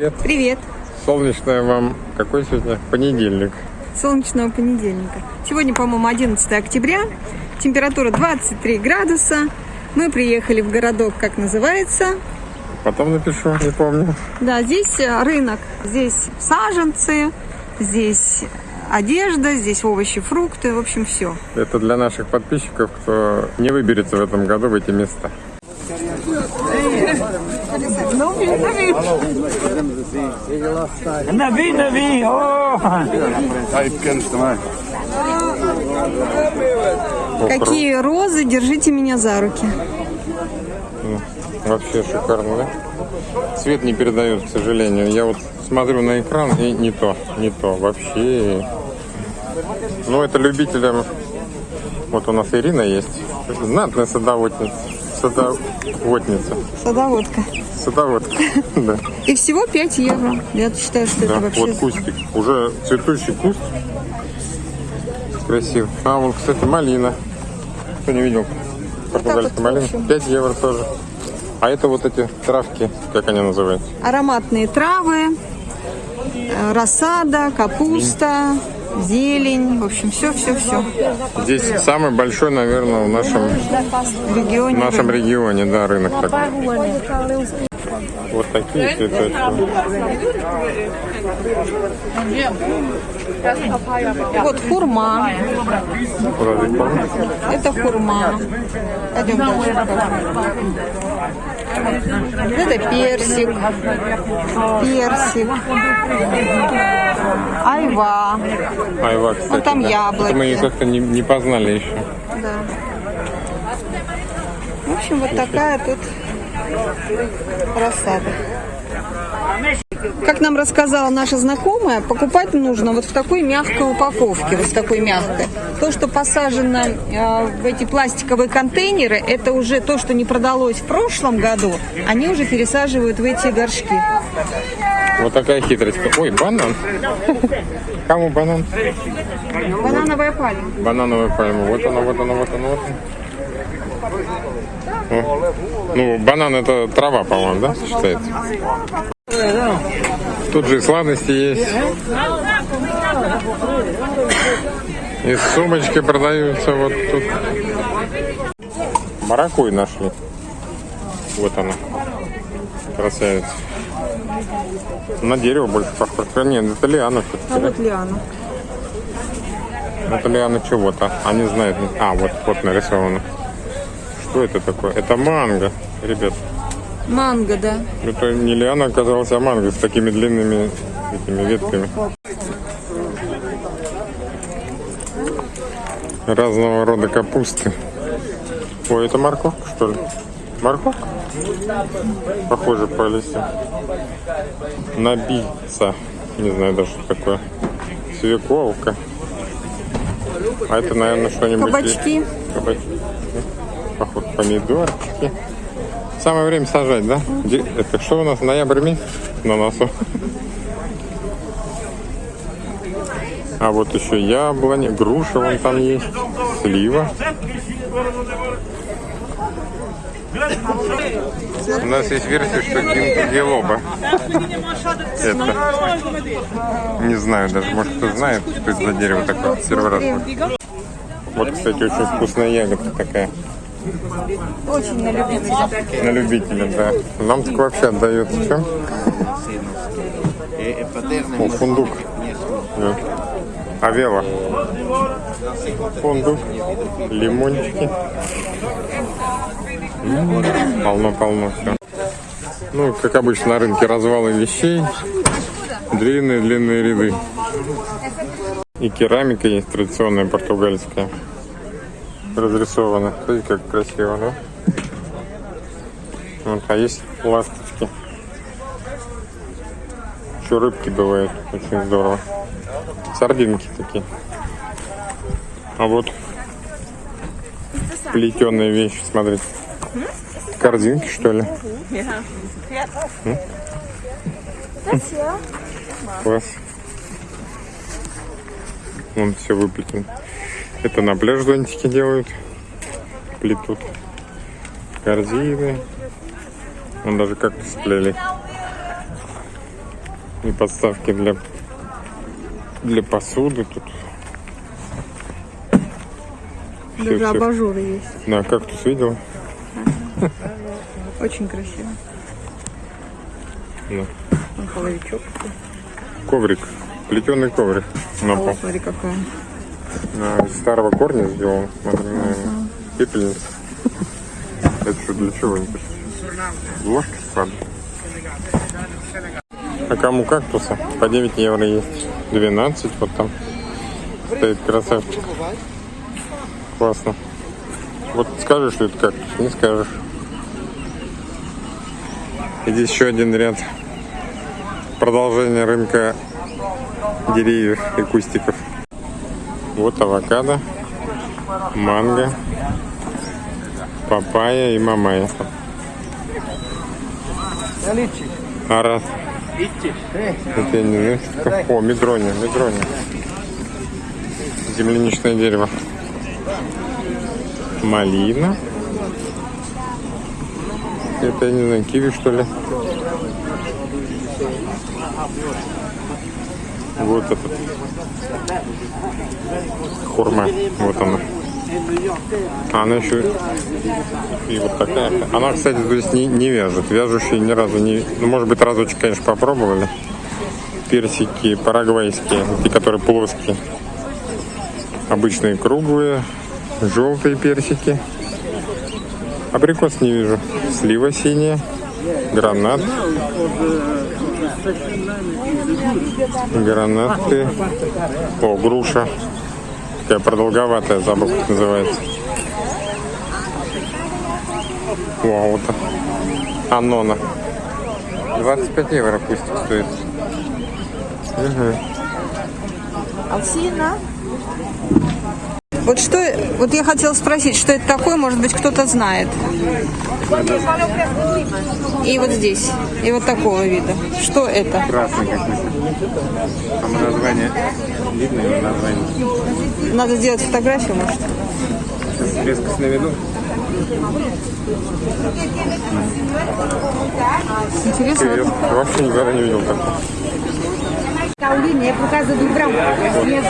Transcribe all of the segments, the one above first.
Привет. Привет. Солнечное вам какой сегодня? Понедельник. Солнечного понедельника. Сегодня, по-моему, 11 октября. Температура 23 градуса. Мы приехали в городок, как называется. Потом напишу, не помню. Да, здесь э, рынок. Здесь саженцы, здесь одежда, здесь овощи, фрукты, в общем, все. Это для наших подписчиков, кто не выберется в этом году в эти места. Navi, Navi, oh! Какие розы, держите меня за руки. Вообще шикарно, да? Цвет не передает, к сожалению. Я вот смотрю на экран и не то, не то. Вообще. Ну, это любителям... Вот у нас Ирина есть. Знатная садоводница. Садоводница. Садоводка. Садоводка. Да. И всего 5 евро. Я считаю, что это вообще... вот кустик. Уже цветущий куст. Красив. А, вон, кстати, малина. Кто не видел? Португальская вот малина. очень. 5 евро тоже. А это вот эти травки, как они называются? Ароматные травы, э, рассада, капуста, зелень. В общем, все-все-все. Здесь самый большой, наверное, в нашем, В в регионе. нашем регионе, да, рынок такой. Вот такие цветочки. Вот хурма. Это хурма. Пойдем дальше. Это персик. Персик. Айва. Айва, кстати. Вот там да. яблоки. Это мы ее как-то не, не познали еще. Да. В общем, вот такая тут рассада. Как нам рассказала наша знакомая, покупать нужно вот в такой мягкой упаковке, вот в такой мягкой. То, что посажено э, в эти пластиковые контейнеры, это уже то, что не продалось в прошлом году, они уже пересаживают в эти горшки. Вот такая хитрость. Ой, банан. Кому банан? Банановая пальма. Банановая пальма. Вот она, вот она, вот она, вот она. Ну, банан это трава, по-моему, да, считается? Тут же и сладости есть. И сумочки продаются вот тут. Маракуй нашли. Вот она. Красавица. На дерево больше похоже. А, Нет, это лиана все-таки. А вот лиана. Это лиана чего-то. Они знают. А, вот, вот нарисовано. Что это такое? Это манго, ребят. Манго, да. Это не лиана оказалась, а манго с такими длинными этими ветками. Разного рода капусты. Ой, это морковка, что ли? Морковка? Похоже по листьям. Набийца. Не знаю даже, что такое. Свекловка. А это, наверное, что-нибудь... Кабачки. Кабачки. Походу, помидорчики. Самое время сажать, да? Это что у нас, ноябрь месяц на носу? А вот еще яблони, груша вон там есть, слива. У нас есть версия, что гинкогелоба. Это. Не знаю даже, может кто знает, что это за дерево такое. Первый раз. Вот, кстати, очень вкусная ягодка такая. Очень на любителя. На любителя, да. Нам так вообще отдает чем? О, фундук. Да. Авела. Фундук. Лимончики. Полно-полно все. Ну, как обычно на рынке развалы вещей. Длинные-длинные ряды. И керамика есть традиционная португальская. Разрисована. Смотрите, как красиво, да? Вот, а есть ласточки. Еще рыбки бывают. Очень здорово. Сардинки такие. А вот плетеные вещи, смотрите. Корзинки, что ли? Класс. Вон все выплетено. Это на пляж зонтики делают. Плетут. Корзины. Вон даже как-то сплели. И подставки для, для посуды тут. Даже всё. абажуры есть. Да, кактус видел? Очень красиво. Да. Вон половичок. Коврик. Плетеный коврик на пол. Смотри, какая. А, из старого корня сделан. Наверное. Пепельница. Это что, для чего? Ложки складывать. А кому кактуса? По 9 евро есть. 12 вот там. Стоит красавчик. Классно. Вот скажешь, что это кактус, не скажешь. И здесь еще один ряд. Продолжение рынка деревьев и кустиков. Вот авокадо, манго, папайя и мамая. Арат. Это я не знаю. О, медрония, медрония. Земляничное дерево. Малина. Это, я не знаю, киви, что ли. Вот этот. Хурма. Вот она. А она еще и вот такая. Она, кстати, здесь не, не вяжет. Вяжущие ни разу не... Ну, может быть, разочек, конечно, попробовали. Персики парагвайские, те, которые плоские. Обычные круглые, желтые персики. Абрикос не вижу. Слива синяя, гранат. Гранаты. О, груша. Такая продолговатая, забыл, как называется. О, вот Анона. 25 евро кустик стоит. Мгм. Вот что, вот я хотела спросить, что это такое, может быть, кто-то знает. И вот здесь, и вот такого вида. Что это? Красный какой-то. Там название. Видно его название. Надо сделать фотографию, может? Резкость на виду. Интересно. Интересно. Вообще никогда не видел такого.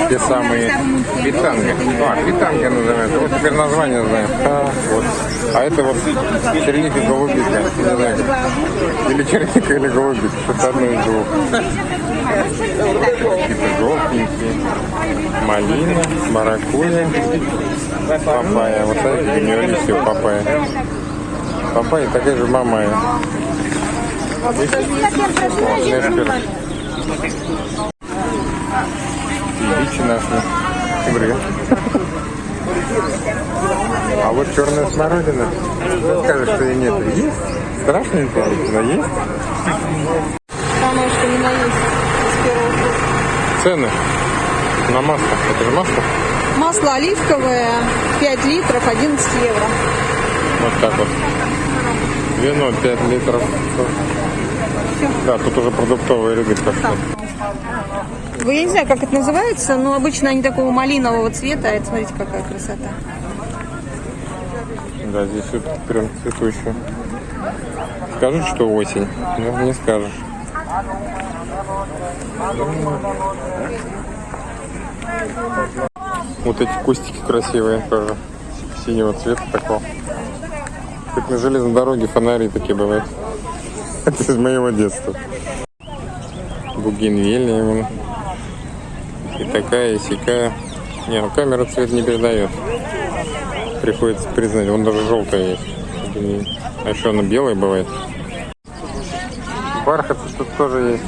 Те самые питанги. А, питанги называются. Вот теперь название знаем. А, вот. а это вот черника голубика. Не знаю. Или черника, или голубика. Что-то одно из двух. Какие-то желтенькие. Малина, маракуйя, папайя. Вот смотрите, у нее листья у папайя. Папайя такая же мамая. Видишь? Ильичи нашли. Добрый. А вот черная смородина. Скажешь, что ее нет. Есть? Страшненькая, но есть. Самое, что не наесть с первого круга. Цены на масло. Это же масло? Масло оливковое 5 литров 11 евро. Вот так вот. Вино 5 литров. Да, тут уже продуктовые ряды пошли. Вы, я не знаю, как это называется, но обычно они такого малинового цвета. А это, смотрите, какая красота. Да, здесь вот прям цветущее. Скажут, что осень, но не скажешь. Вот эти кустики красивые тоже. Синего цвета такого. Как на железной дороге фонари такие бывают. Это из моего детства. Бугенвилия вон. И такая, и сякая. Не, ну камера цвет не передает. Приходится признать, вон даже желтая есть. А еще она белая бывает. Бархат тут тоже есть.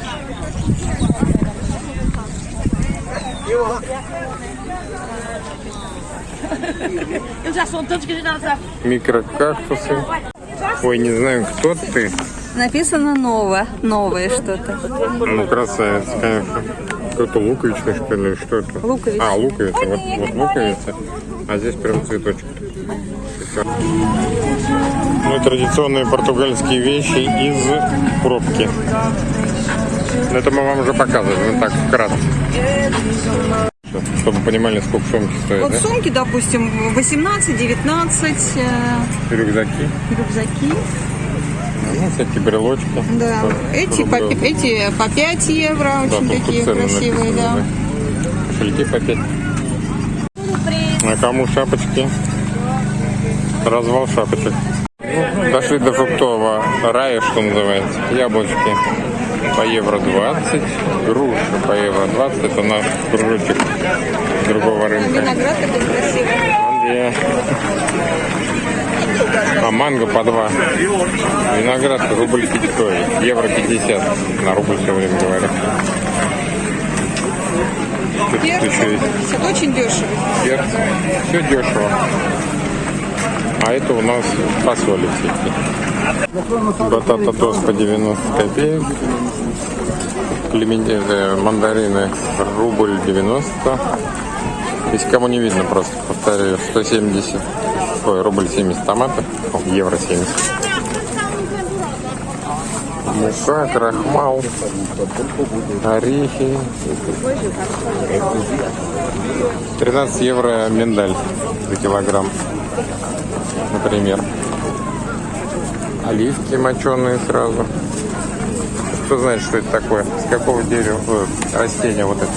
Eles já são tantos que a gente não sabe. Микрокактусы. Ой, не знаю, кто ты. Написано новое, новое что-то. Ну, красавец, конечно. Кто-то луковичный, что ли, что это? Луковица. А, луковица, вот, вот луковица. А здесь прям цветочек. Ну, традиционные португальские вещи из пробки. Это мы вам уже показывали, ну так, вкратце. Чтобы понимали, сколько сумки стоит, Вот да? сумки, допустим, 18, 19, э, Рюкзаки. рюкзаки. Ну, всякие брелочки. Да. Эти по, эти по 5 евро, Да, очень такие красивые, написаны, да. Кошельки по 5. А кому шапочки? Развал шапочек. Дошли до фруктового рая, что называется. Яблочки по евро 20, груши по евро 20. Это наш кружочек другого рынка. Виноград такой красивый. А манго по 2. Виноград рубль 5, ой, евро 50. На рубль все время говорю. Перцы? 50, очень дешево. перцы. Все дешево. А это у нас фасоли всякие. Батата тост по 90 копеек. Клементи- мандарины рубль 90. Если кому не видно, просто повторяю, 170, ой, рубль 70 томаты, О, евро 70. Мука, крахмал, орехи. 13 евро миндаль за килограмм, например. Оливки моченые сразу. Кто знает, что это такое? С какого дерева, э, растения вот это?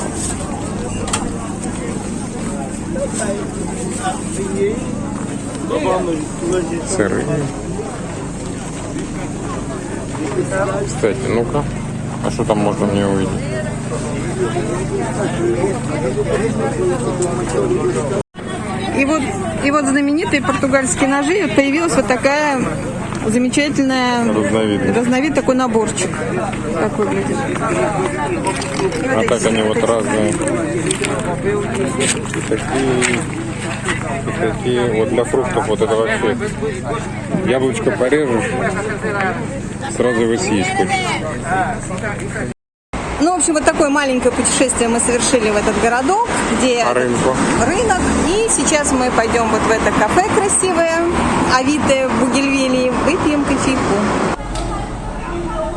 Сыры. Кстати, ну-ка. А что там можно мне увидеть? И вот, и вот знаменитые португальские ножи. Появилась вот такая замечательная Разновидность. разновид такой наборчик. Как выглядит. А так они вот разные. Такие, такие. Вот для фруктов вот это вообще. Яблочко порежешь, сразу его съесть хочется. Ну, в общем, вот такое маленькое путешествие мы совершили в этот городок, где рынку. рынок. И сейчас мы пойдем вот в это кафе красивое, Авито в Бугельвилии, выпьем кофейку.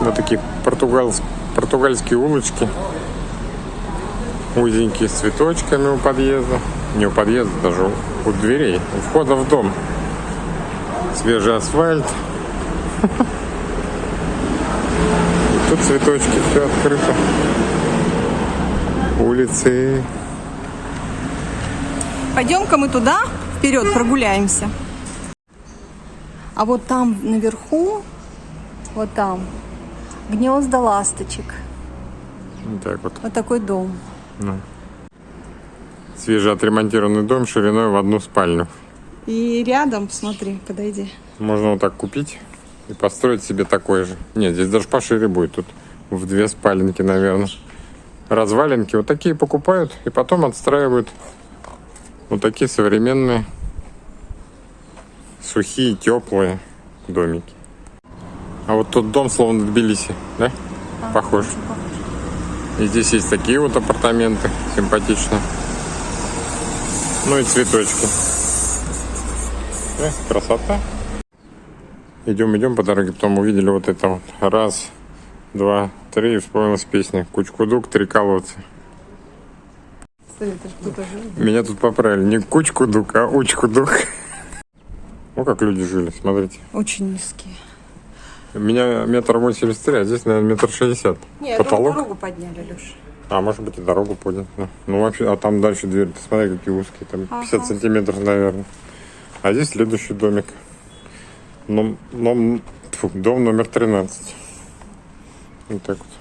Вот такие португальс- португальские улочки. Узенькие с цветочками у подъезда. Не у подъезда, даже у, у дверей. У входа в дом. Свежий асфальт. Тут цветочки, все открыто. Улицы. Пойдем-ка мы туда, вперед, прогуляемся. А вот там наверху, вот там, гнезда ласточек. Вот так вот. Вот такой дом. Свежий отремонтированный дом шириной в одну спальню. И рядом, смотри, подойди. Можно вот так купить и построить себе такой же. Нет, здесь даже пошире будет. Тут в две спаленки, наверное. Развалинки. Вот такие покупают и потом отстраивают вот такие современные, сухие, теплые домики. А вот тот дом словно Тбилиси, да? Похож. И здесь есть такие вот апартаменты симпатичные. Ну и цветочки. Э, красота. Идем, идем по дороге, потом увидели вот это вот. Раз, два, три, и вспомнилась песня. Кучкудук, три колодца. Меня тут поправили. Не кучкудук, а учкудук. Ну, как люди жили, смотрите. Очень низкие. Меня метр восемьдесят три, а здесь, наверное, метр шестьдесят. Нет, Потолок. дорогу подняли, Леш. А, может быть, и дорогу поднял. да. Ну, вообще, а там дальше дверь. Ты смотри, какие узкие. Там 50 сантиметров, наверное. А здесь следующий домик. Ном, дом номер 13. Вот так вот.